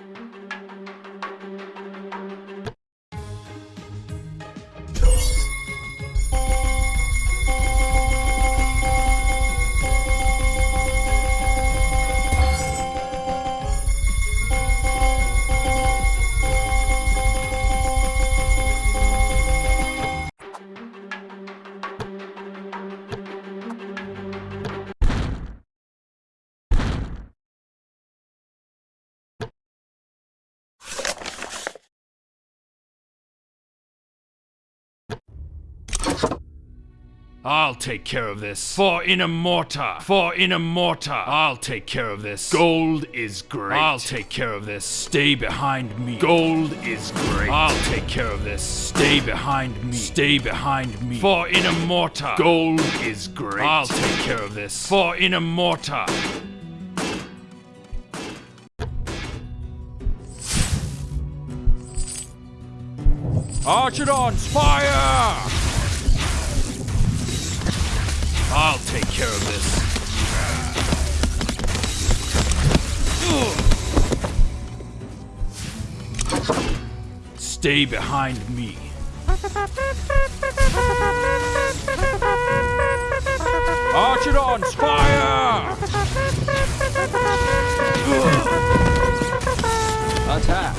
Mm-hmm. I'll take care of this. For Inamorta. For Inamorta. I'll take care of this. Gold is great. I'll take care of this. Stay behind me. Gold is great. I'll take care of this. Stay behind me. Stay behind me. For in a mortar. Gold is great. I'll take care of this. For Inamorta. Archidons, fire! I'll take care of this. Stay behind me. Archidons, fire! Attack.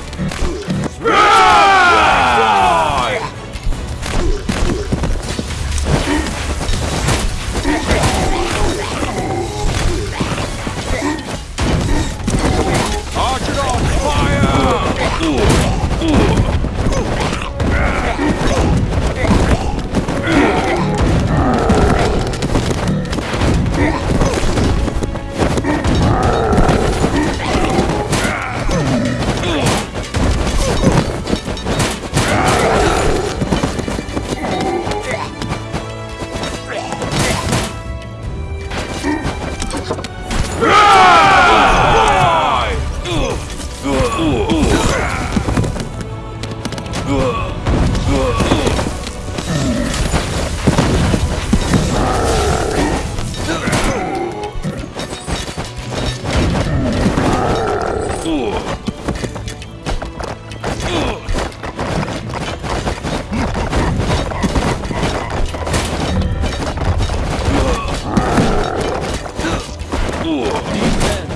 Fire! Attack.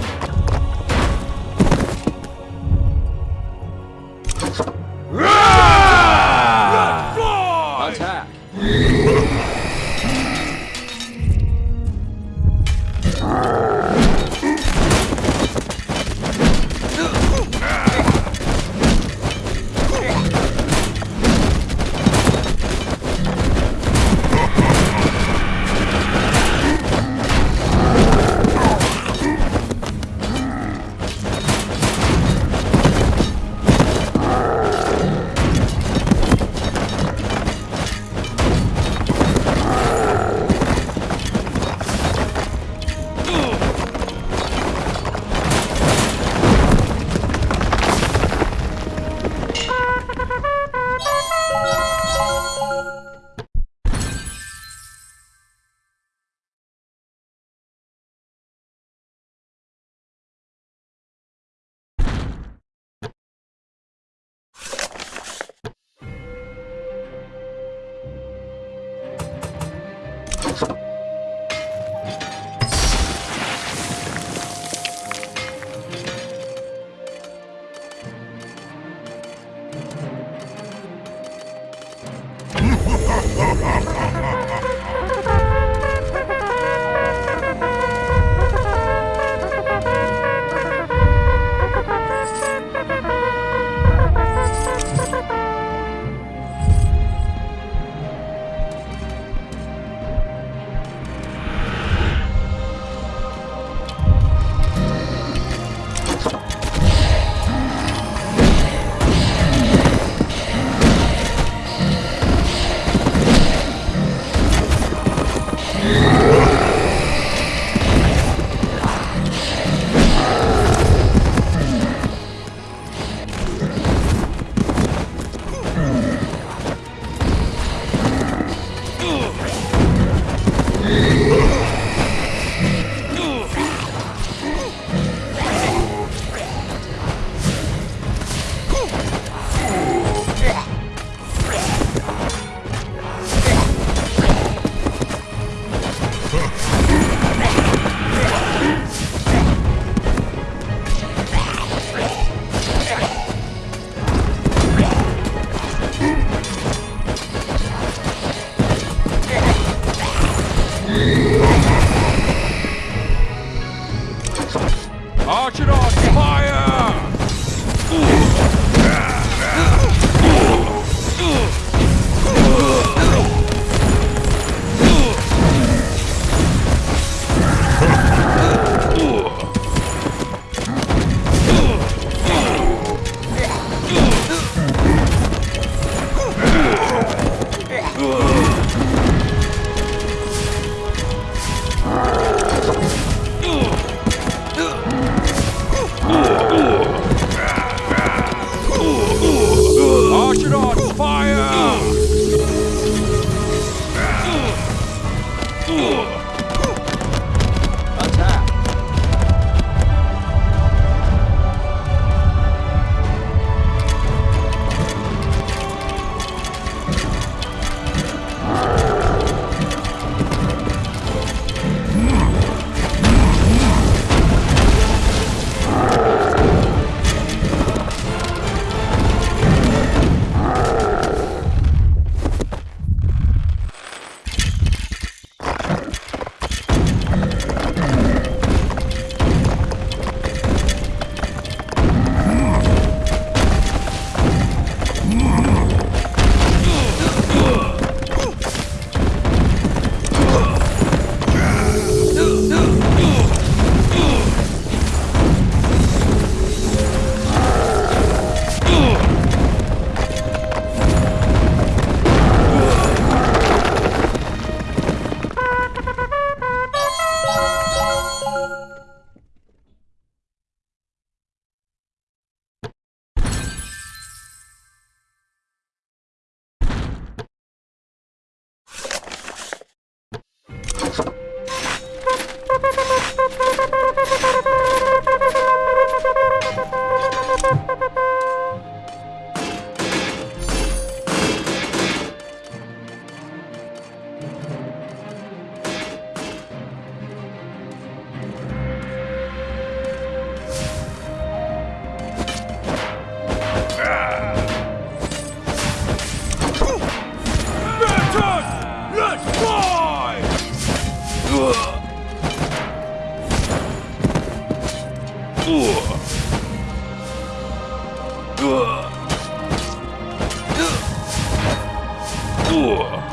Ugh.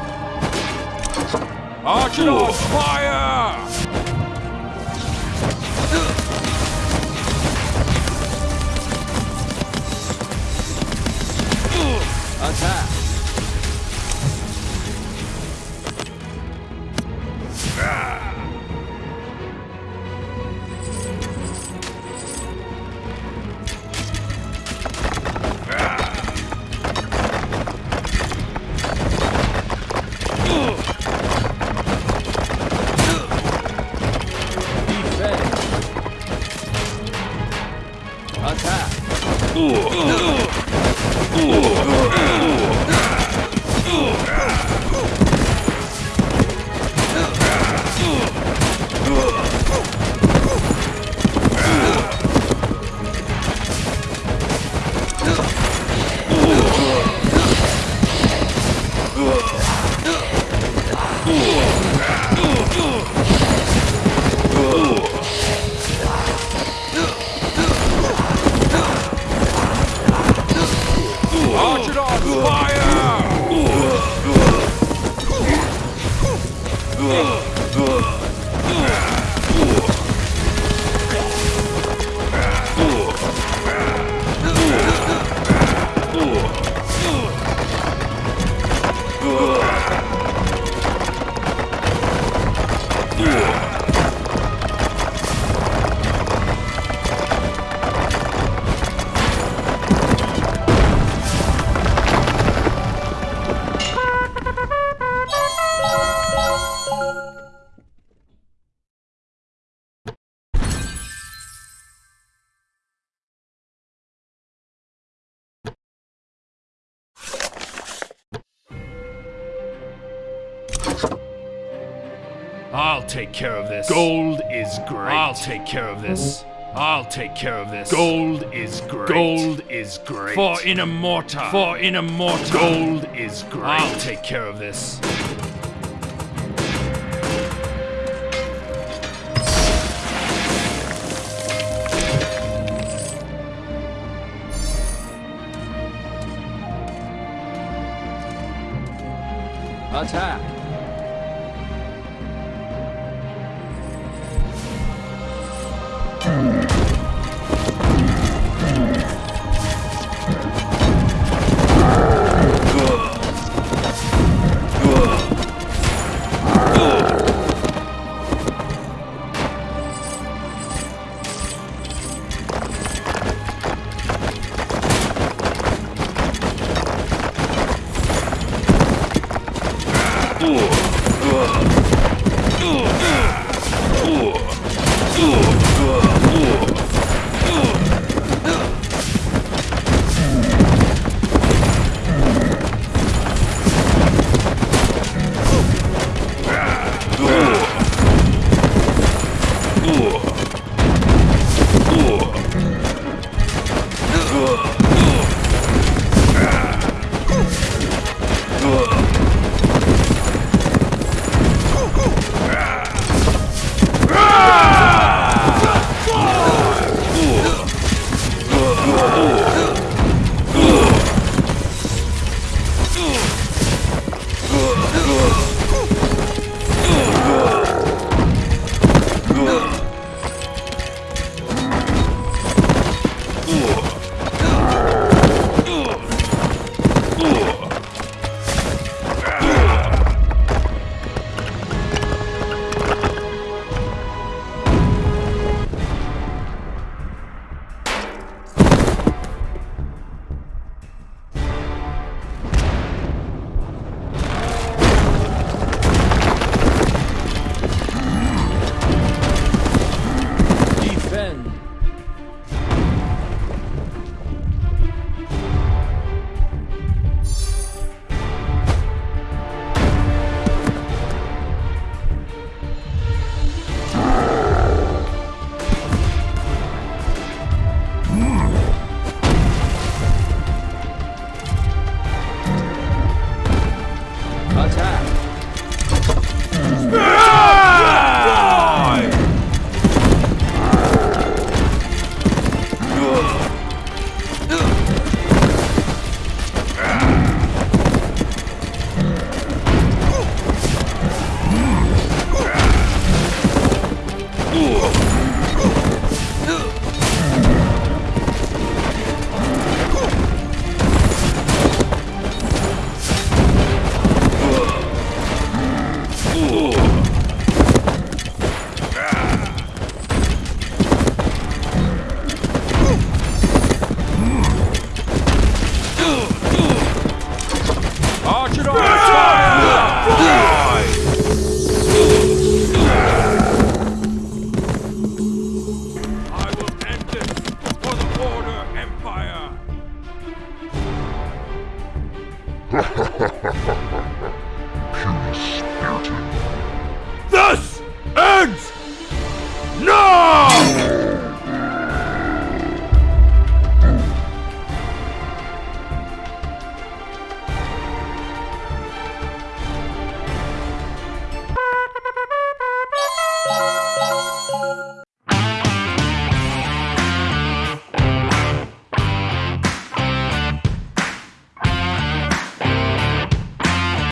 Archidons, fire! I'll take care of this. Gold is great. I'll take care of this. I'll take care of this. Gold is great. Gold is great. For Inamorta. For Inamorta. Gold is great. I'll take care of this. Attack!